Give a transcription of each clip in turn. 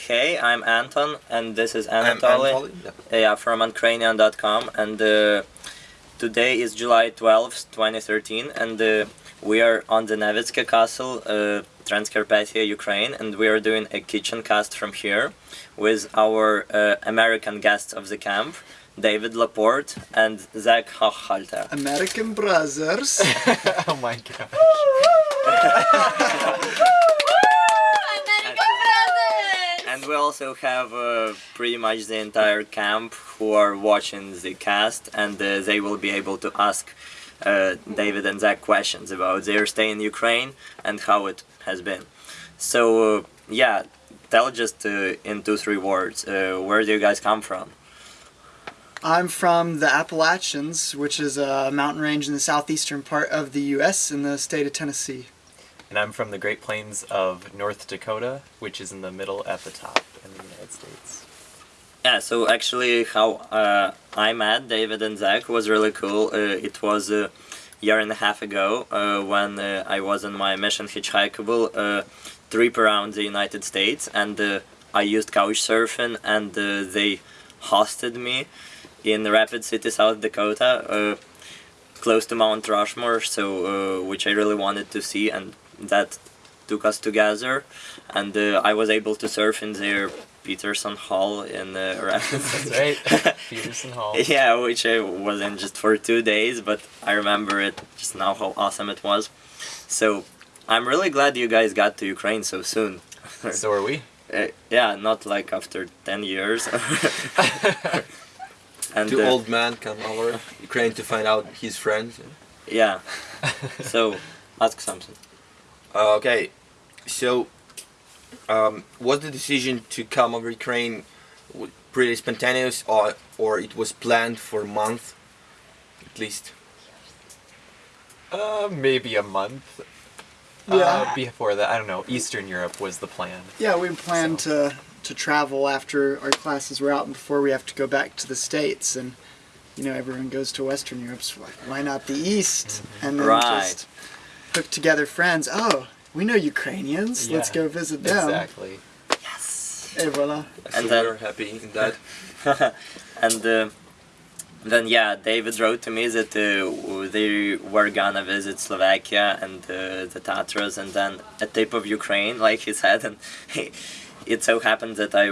Hey, I'm Anton, and this is I'm Anatoly. Anatoly, yeah. Yeah, from Ukrainian.com, and uh, today is July 12th, 2013, and uh, we are on the Nevitske Castle, uh, Transcarpathia, Ukraine, and we are doing a kitchen cast from here with our uh, American guests of the camp, David Laporte and Zach Hochhalter. American Brothers. oh my god. We also have uh, pretty much the entire camp who are watching the cast, and uh, they will be able to ask uh, David and Zach questions about their stay in Ukraine and how it has been. So, uh, yeah, tell just uh, in two, three words, uh, where do you guys come from? I'm from the Appalachians, which is a mountain range in the southeastern part of the U.S. in the state of Tennessee. And I'm from the Great Plains of North Dakota, which is in the middle at the top in the United States. Yeah, so actually, how uh, I met David and Zach was really cool. Uh, it was a year and a half ago uh, when uh, I was on my mission hitchhikeable uh, trip around the United States, and uh, I used couch surfing, and they hosted me in Rapid City, South Dakota, close to Mount Rushmore. So, which I really wanted to see, and that took us together, and uh, I was able to surf in their Peterson Hall in uh, That's right. Peterson Hall. yeah, which I was in just for two days, but I remember it just now how awesome it was. So I'm really glad you guys got to Ukraine so soon. So are we. Uh, yeah, not like after 10 years. and Two uh, old man come over Ukraine to find out his friends. yeah, so ask something. Uh, okay, so um, was the decision to come over Ukraine pretty spontaneous, or or it was planned for a month, at least? Uh, maybe a month. Yeah. Uh, before that, I don't know. Eastern Europe was the plan. Yeah, we planned to to travel after our classes were out and before we have to go back to the states, and you know everyone goes to Western Europe, so why not the East? And then Right. just hook together friends. Oh, we know Ukrainians. Let's go visit them. Exactly. Et voila. So And then- we're happy in that. and uh, then yeah, David wrote to me that uh, they were gonna visit Slovakia and uh, the Tatras, and then a tip of Ukraine, like he said, and it so happened that I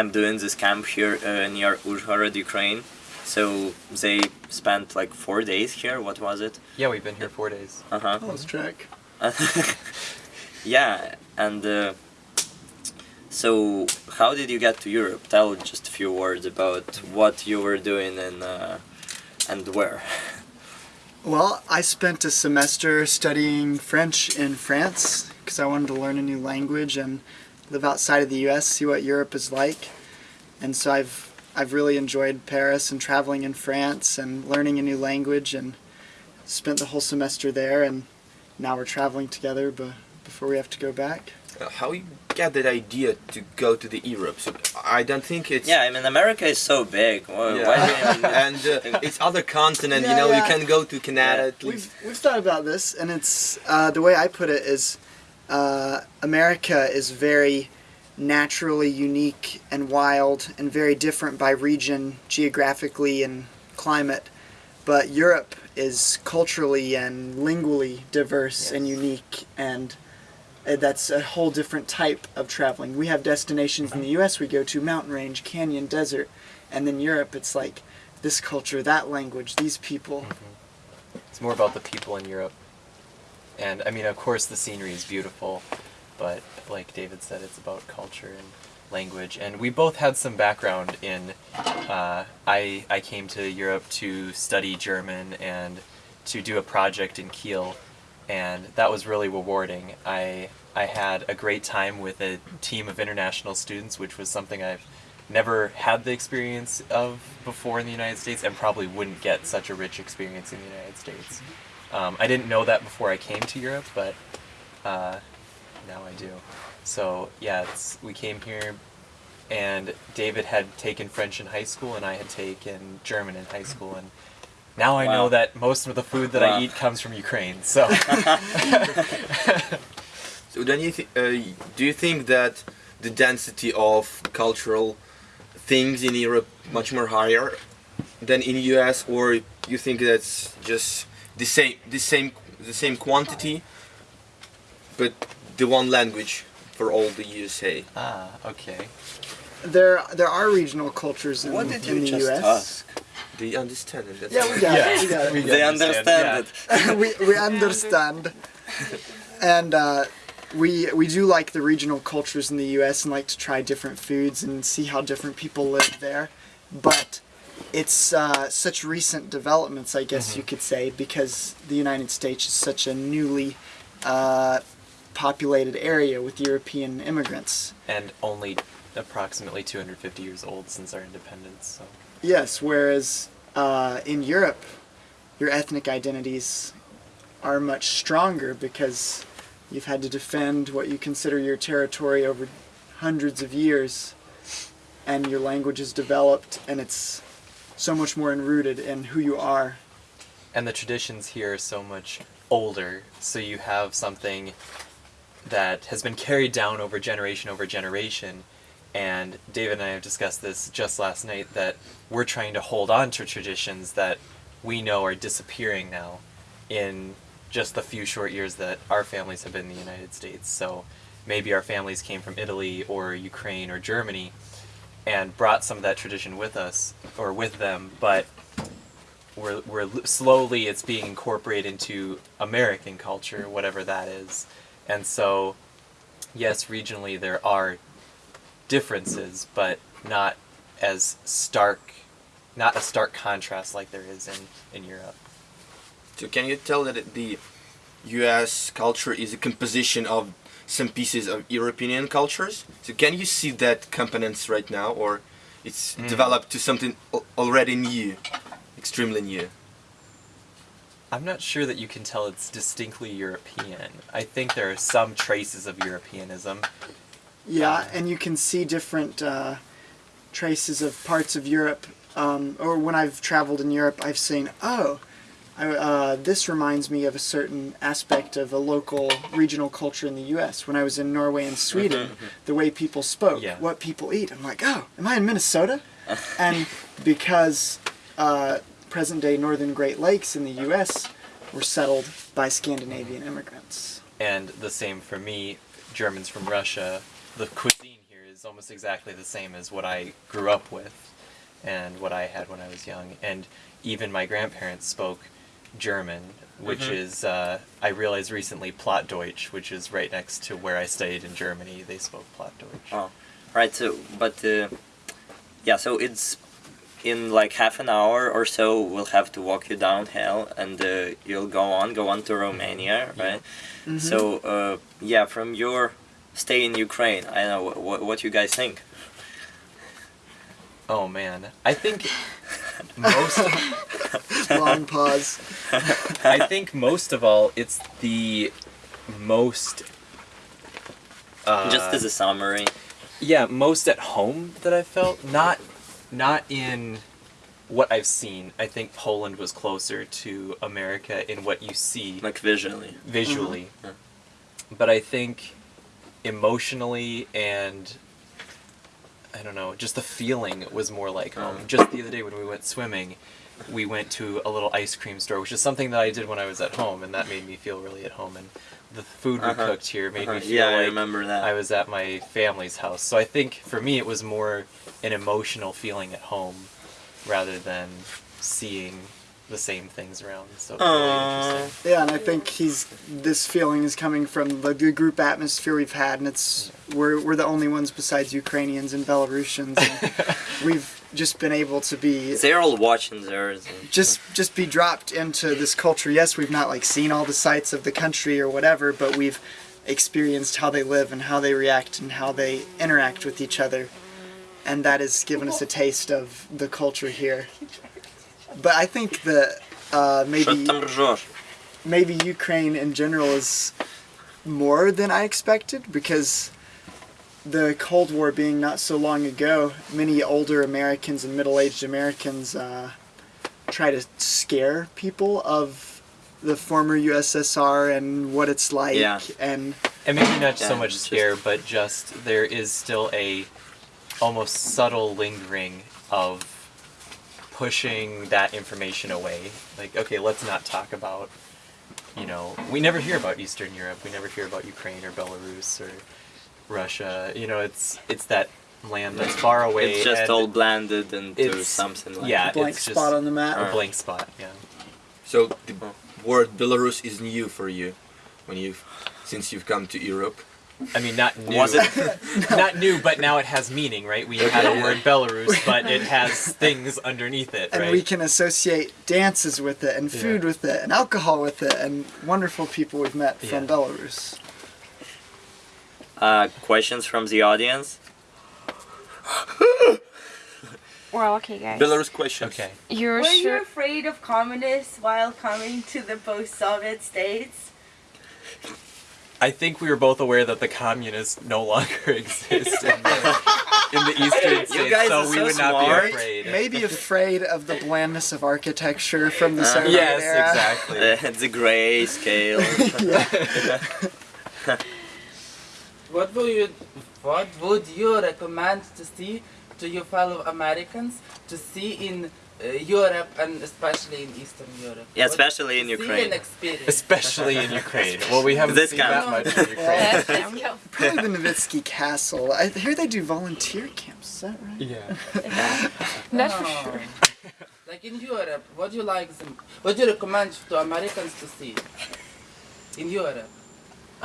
am doing this camp here uh, near Uzhhorod, Ukraine. So they spent like four days here. What was it? Yeah, we've been here four days. Uh huh. Lost track. yeah, and uh, so how did you get to Europe? Tell just a few words about what you were doing and uh, and where. Well, I spent a semester studying French in France because I wanted to learn a new language and live outside of the U.S., see what Europe is like. And so I've I've really enjoyed Paris and traveling in France and learning a new language and spent the whole semester there. And now we're traveling together, but before we have to go back. Uh, how you get that idea to go to the Europe? So I don't think it's Yeah, I mean America is so big. Why, Yeah. why do you even- and uh, it's other continent. Yeah, you know, yeah. you can go to Canada Yeah. at least. We've, we've thought about this, and it's uh, the way I put it is uh, America is very naturally unique and wild and very different by region, geographically, and climate. But Europe is culturally and lingually diverse and unique, and uh, that's a whole different type of traveling. We have destinations in the U.S. we go to mountain range, canyon, desert, and then Europe it's like this culture, that language, these people. It's more about the people in Europe. And I mean, of course, the scenery is beautiful, but like David said, it's about culture and language. And we both had some background in. Uh, I I came to Europe to study German and to do a project in Kiel, and that was really rewarding. I I had a great time with a team of international students, which was something I've never had the experience of before in the United States and probably wouldn't get such a rich experience in the United States. Um, I didn't know that before I came to Europe, but uh, now I do. So yeah, it's, we came here, and David had taken French in high school, and I had taken German in high school, and now I know that most of the food that Wow. I eat comes from Ukraine. So So then you uh, do you think that the density of cultural things in Europe much more higher than in US, or you think that's just the same, the same, the same quantity, but the one language for all the USA? Ah, okay. There there are regional cultures in, What did in you the just US. ask? Do you understand it? That's Yeah, we got it. We got it. We They understand, understand we, we understand. And uh, we we do like the regional cultures in the U.S. and like to try different foods and see how different people live there. But it's uh, such recent developments, I guess you could say, because the United States is such a newly uh, populated area with European immigrants. And only approximately 250 years old since our independence. So Yes, whereas uh, in Europe, your ethnic identities are much stronger because you've had to defend what you consider your territory over hundreds of years, and your language is developed, and it's so much more enrooted in who you are. and the traditions here are so much older so you have something that has been carried down over generation over generation and david and i have discussed this just last night that we're trying to hold on to traditions that we know are disappearing now in just the few short years that our families have been in the united states so maybe our families came from italy or ukraine or germany and brought some of that tradition with us or with them but we're, we're slowly it's being incorporated into American culture, whatever that is. And so, yes, regionally there are differences, but not as stark, not a stark contrast like there is in, in Europe. So can you tell that the U.S. culture is a composition of some pieces of European cultures? So can you see that components right now, or it's Mm. developed to something already new, extremely new? I'm not sure that you can tell it's distinctly European. I think there are some traces of Europeanism. Yeah, and you can see different uh, traces of parts of Europe. Um, or when I've traveled in Europe, I've seen, oh, I, uh, this reminds me of a certain aspect of a local regional culture in the U.S. When I was in Norway and Sweden, the way people spoke, Yeah. what people eat, I'm like, oh, am I in Minnesota? and because uh, present-day northern Great Lakes in the U.S. were settled by Scandinavian immigrants. And the same for me, Germans from Russia. The cuisine here is almost exactly the same as what I grew up with and what I had when I was young. And even my grandparents spoke German, which Mhm. is, uh, I realized recently, Plattdeutsch, which is right next to where I studied in Germany. They spoke Plattdeutsch. Oh, right. So, but uh, yeah, so it's in like half an hour or so. We'll have to walk you downhill, and uh, you'll go on, go on to Romania, Yeah. right? So, uh, yeah, from your stay in Ukraine, I know what what you guys think. Oh man, I think most. Long pause. I think most of all, it's the most. Uh, Just as a summary. yeah, most at home that I felt. Not, not in what I've seen. I think Poland was closer to America in what you see like visually. visually. Mhm. But I think emotionally and I don't know, just the feeling was more like home. Mhm. Just the other day when we went swimming, we went to a little ice cream store, which is something that I did when I was at home, and that made me feel really at home. And the food we Uh-huh. cooked here made Uh-huh. me feel Yeah, I like remember that. I was at my family's house. So I think for me it was more an emotional feeling at home rather than seeing the same things around. So it really uh, interesting. Yeah, and I think he's this feeling is coming from the, the group atmosphere we've had, and it's we're we're the only ones besides Ukrainians and Belarusians. And we've just been able to be They're all watching theirs. just just be dropped into this culture. Yes, we've not like seen all the sights of the country or whatever, but we've experienced how they live and how they react and how they interact with each other, and that has given us a taste of the culture here. But I think that uh, maybe maybe Ukraine in general is more than I expected because the Cold War being not so long ago, many older Americans and middle-aged Americans uh, try to scare people of the former USSR and what it's like yeah. and and maybe not yeah, so much scare, just... but just there is still a almost subtle lingering of pushing that information away. Like, okay, let's not talk about, you know, we never hear about Eastern Europe. We never hear about Ukraine or Belarus or Russia. You know, it's it's that land that's far away. It's just and all blended into something like yeah, Blank it's spot just on the map. a blank spot. Yeah. So the word Belarus is new for you when you've since you've come to Europe. I mean, not new. Was it? not new, but now it has meaning, right? We had a word Belarus, but it has things underneath it, and right? we can associate dances with it and food Yeah. with it and alcohol with it and wonderful people we've met from Yeah. Belarus. Uh, questions from the audience? Well, okay, guys. Belarus questions. Okay. You're Were you afraid of communists while coming to the post-Soviet states? I think we were both aware that the communists no longer exist in the, in the eastern states, guys so are we so would not smart. be afraid. Maybe afraid of the blandness of architecture from the Uh, Soviet Yes, era. exactly. Uh, the gray scale. What would you what would you recommend to see to your fellow Americans to see in Uh, Europe and especially in Eastern Europe? Yeah, especially in Ukraine. experience. Especially in Ukraine. Well, we haven't This seen that much in Ukraine. Well, probably the Nevitske Castle. I hear they do volunteer camps. Is that right? Yeah. That's for sure. Like in Europe, what do you like? What do you recommend to Americans to see? In Europe.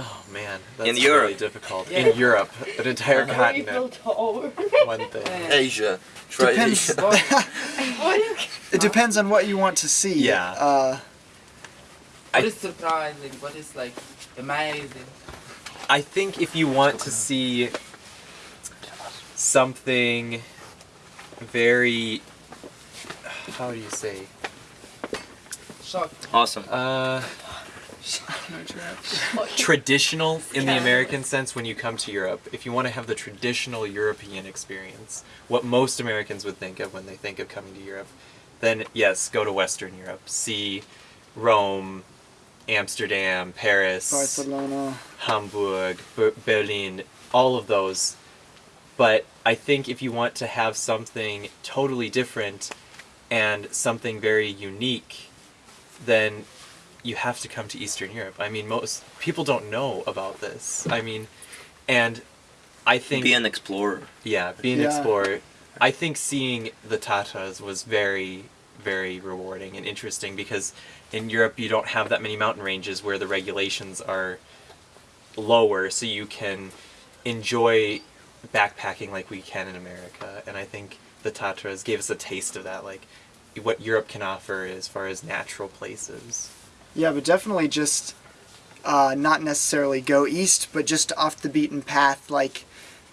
Oh man, that's In really Europe. difficult. Yeah. In Europe, an entire Eiffel continent, one thing. Asia. Try Depends. Asia. what, It depends on what you want to see. Yeah. Uh, what is surprising? What is like amazing? I think if you want to see something very, how do you say? Shock. Awesome. Uh, traditional in the American sense when you come to Europe. If you want to have the traditional European experience, what most Americans would think of when they think of coming to Europe, then yes, go to Western Europe. See Rome, Amsterdam, Paris, Barcelona. Hamburg, Ber- Berlin, all of those. But I think if you want to have something totally different and something very unique, then you have to come to Eastern Europe. I mean, most people don't know about this. I mean, and I think Be an explorer. yeah, be an Yeah. explorer. I think seeing the Tatras was very, very rewarding and interesting because in Europe you don't have that many mountain ranges where the regulations are lower, so you can enjoy backpacking like we can in America. And I think the Tatras gave us a taste of that, like what Europe can offer as far as natural places. Yeah, but definitely just uh, not necessarily go east, but just off the beaten path. Like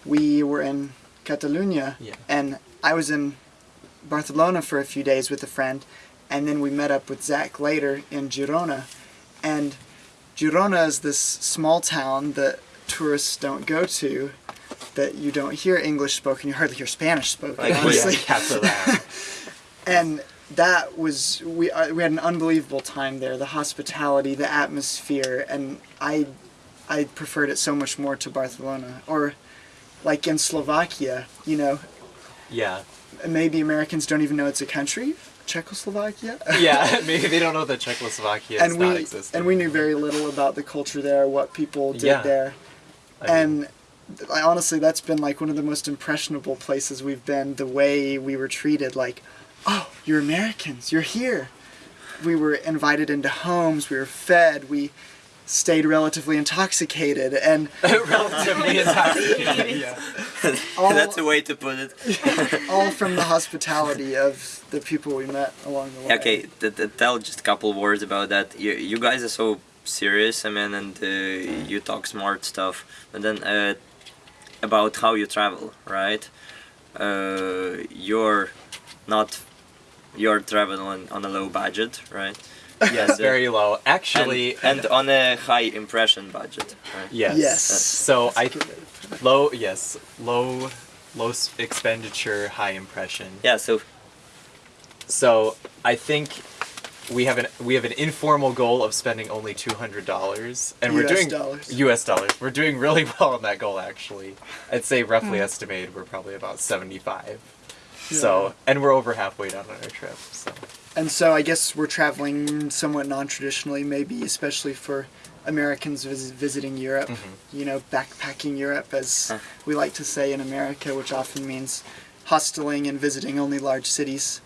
we were in Catalonia, Yeah. and I was in Barcelona for a few days with a friend, and then we met up with Zach later in Girona, and Girona is this small town that tourists don't go to. That you don't hear English spoken, you hardly hear Spanish spoken. Like, honestly. Yeah, and that was we uh, we had an unbelievable time there. The hospitality, the atmosphere, and I I preferred it so much more to Barcelona or like in Slovakia. You know, yeah. maybe Americans don't even know it's a country, Czechoslovakia. Yeah, maybe they don't know that Czechoslovakia and we and we knew very little about the culture there, what people did Yeah. there, I mean, and. I, honestly, that's been like one of the most impressionable places we've been. The way we were treated, like, oh, you're Americans, you're here. We were invited into homes, we were fed, we stayed relatively intoxicated, and relatively intoxicated. yeah. all, That's a way to put it. all from the hospitality of the people we met along the way. Okay, th- th- tell just a couple words about that. You, you guys are so serious, I mean, and uh, you talk smart stuff. But then uh, about how you travel, right? Uh, you're not you're traveling on a low budget, right? Yes, very low. Actually, and, and on a high impression budget, right? yes. Yes. So I low yes low low expenditure, high impression. Yeah. So So I think we have an we have an informal goal of spending only two hundred dollars, and we're US doing dollars. U.S. dollars. We're doing really well on that goal actually. I'd say roughly hmm. estimated we're probably about seventy five. So and we're over halfway down on our trip. So And so I guess we're traveling somewhat non-traditionally, maybe especially for Americans vis- visiting Europe. Mm-hmm. You know, backpacking Europe, as we like to say in America, which often means hosteling and visiting only large cities.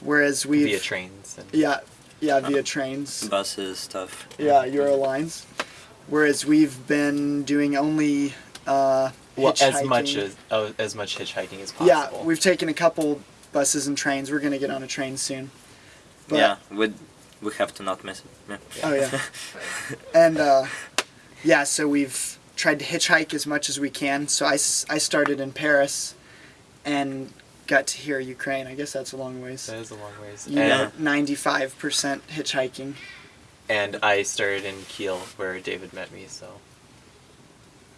Whereas we've via trains and yeah, yeah, via trains, buses stuff. yeah, Eurolines. Whereas we've been doing only uh, well, as much as uh, as much hitchhiking as possible. yeah, we've taken a couple buses and trains. We're gonna get on a train soon. But, yeah, we we have to not miss it. Yeah. Oh yeah. and uh, yeah, so we've tried to hitchhike as much as we can. So I, I started in Paris, and got to hear Ukraine. I guess that's a long ways. that is a long ways. You and, know, ninety-five percent hitchhiking. and I started in Kiel where David met me. So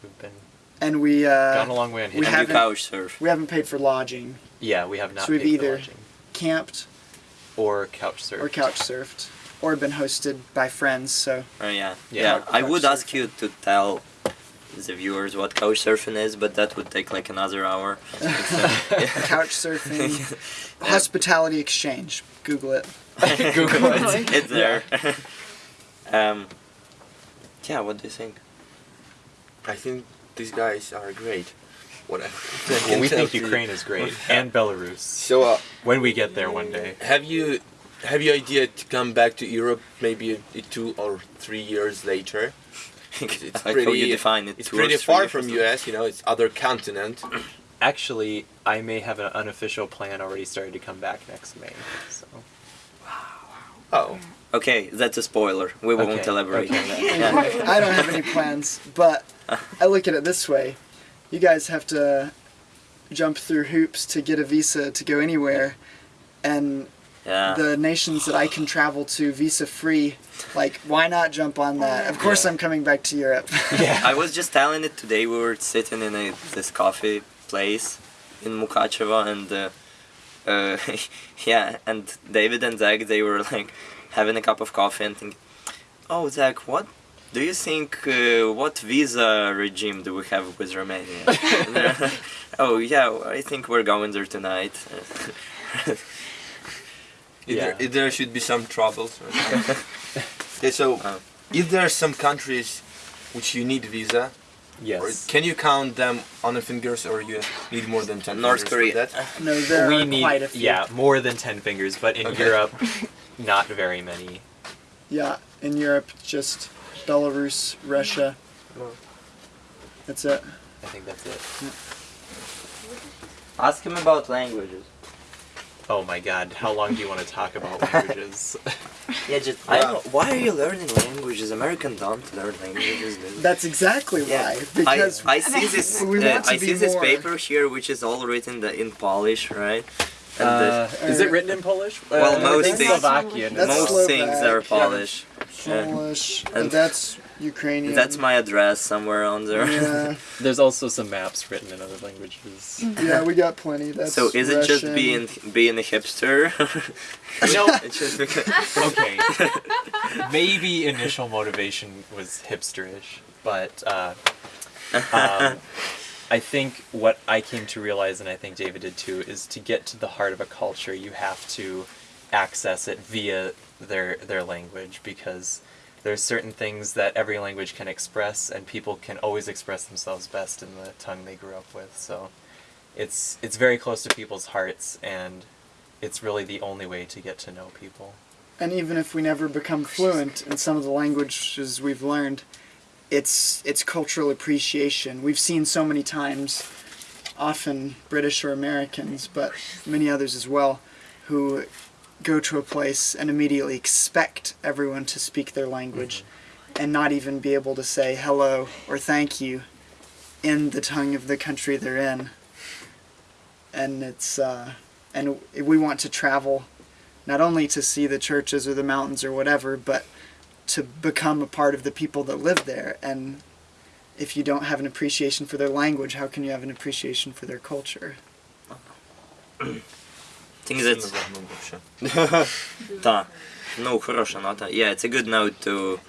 we've been And we gone a uh, long way on we hitchhiking. and you haven't- couch surf. we haven't paid for lodging, Yeah, we have not So we've paid for either- lodging. camped, or couch surf or couch surfed, or been hosted by friends. So Oh yeah, Yeah. yeah. I Couch would ask you to tell the viewers what couch surfing is, but that would take like another hour. couch surfing, hospitality exchange. Google it. Google it. it's there. um, yeah, what do you think? I think these guys are great. What I, I Well, we think. Ukraine is great, and Belarus. So, uh, When we get there one day. have you have you idea to come back to Europe maybe two or three years later? It's like how pretty- you define it. It's pretty far from. US, you know. It's other continent. Actually, I may have an unofficial plan already started to come back next May. So Wow. Oh, Okay, that's a spoiler. We won't Okay, elaborate okay. on that. Yeah. I don't have any plans, but I look at it this way: you guys have to jump through hoops to get a visa to go anywhere, and yeah. the nations that I can travel to visa free, like why not jump on that? Of course, Yeah. I'm coming back to Europe. yeah, I was just telling it today. We were sitting in a, this coffee place in Mukachevo, and uh, uh, yeah, and David and Zach they were like having a cup of coffee and thinking, "Oh, Zach, what do you think? Uh, what visa regime do we have with Romania?" And they're like, oh yeah, I think we're going there tonight. If there, Yeah. if there should be some troubles. okay, so Uh. if there are some countries which you need visa, or yes. can you count them on the fingers, or you need more than ten North fingers for Korea. that? no, there we are need quite a few. yeah more than ten fingers, but in Okay. Europe, not very many. Yeah, in Europe, just Belarus, Russia. That's it. I think that's it. Ask him about languages. Oh my God! How long do you want to talk about languages? Yeah, just I don't. Why are you learning languages? Americans don't learn languages, dude. That's exactly Yeah, why. Because I, I see this. Uh, I see this more- paper here, which is all written in Polish, right? And Uh, is it written in Polish? Well, Uh, most things- Slovakian. That's as most. Slovak, things are yeah. Polish. Yeah. Polish, And- and that's Ukrainian. That's my address somewhere on there. Yeah, There's also some maps written in other languages. yeah, we got plenty. That's so is it just being being a hipster? No. it's just because. okay. Maybe initial motivation was hipsterish, but uh, um, I think what I came to realize, and I think David did too, is to get to the heart of a culture, you have to access it via their their language because there's certain things that every language can express, and people can always express themselves best in the tongue they grew up with. So it's it's very close to people's hearts, and it's really the only way to get to know people. And even if we never become fluent in some of the languages we've learned, it's it's cultural appreciation. We've seen so many times, often British or Americans, but many others as well, who go to a place and immediately expect everyone to speak their language and not even be able to say hello or thank you in the tongue of the country they're in. And it's uh, and we want to travel not only to see the churches or the mountains or whatever, but to become a part of the people that live there. And if you don't have an appreciation for their language, how can you have an appreciation for their culture? think that's Та. no, хорошая нота. Yeah, it's a good note to,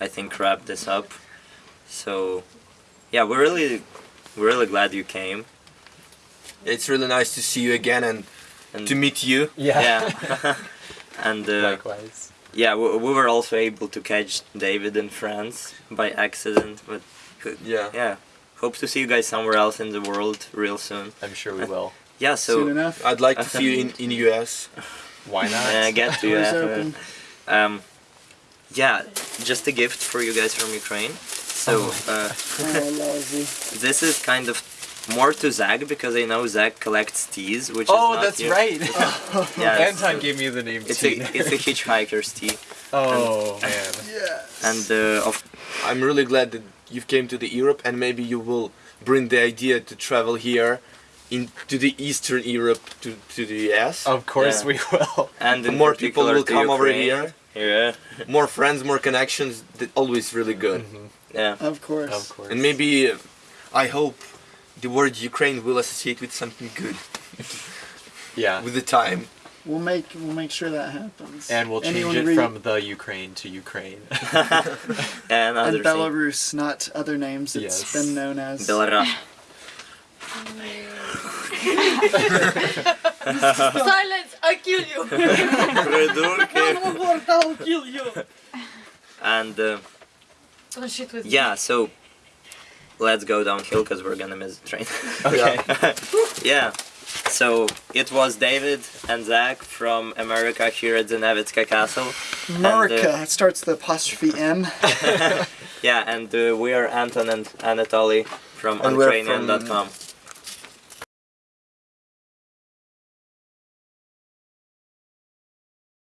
I think, wrap this up. So, yeah, we're really, we're really glad you came. It's really nice to see you again and And to meet you. Yeah. yeah, and uh, Likewise. yeah, we, we were also able to catch David in France by accident, but Yeah. yeah, hope to see you guys somewhere else in the world real soon. I'm sure we will. Yeah, Soon so enough. I'd like to see you in in US. Why not? uh, get to Doors uh, um, yeah, just a gift for you guys from Ukraine. So uh, Oh, this is kind of more to Zach because I know Zach collects teas, which is oh, that's you. right. Yeah, it's, Anton gave me the name it's a it's a hitchhiker's tea, oh man. Yes. and uh, of I'm really glad that you've came to the Europe and maybe you will bring the idea to travel here into the Eastern Europe to, to the US. Of course Yeah. we will. and More people will to come over here. Yeah, More friends, more connections. That always really good. yeah. Of course. Of course. And maybe uh, I hope the word Ukraine will associate with something good. yeah. With the time. We'll make we'll make sure that happens. And we'll change Anyone it from the Ukraine to Ukraine. and, and Belarus, not other names it's yes. been known as. Belarus. Silence, I kill you. One more word, I'll kill you. And uh, oh, yeah, so let's go downhill because we're gonna miss the train. Okay. yeah. So it was David and Zach from America here at Zenevitska Castle. America. it starts the apostrophe M. Yeah, and uh, we are Anton and Anatoly from And from- Ukrainian.com.